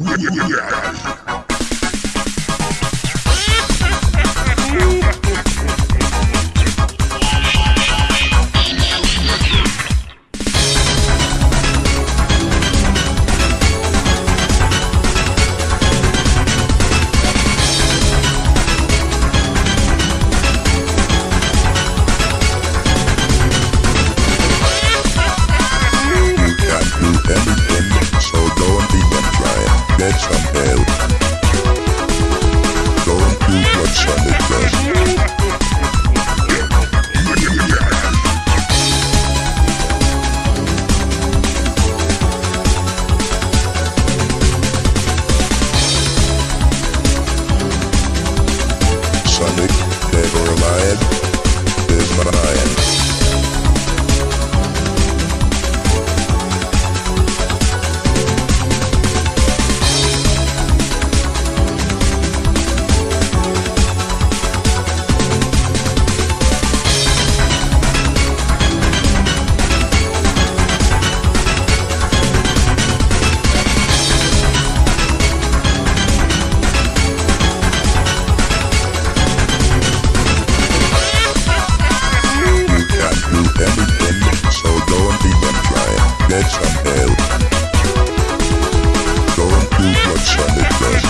You or heads. Don't do what's on the.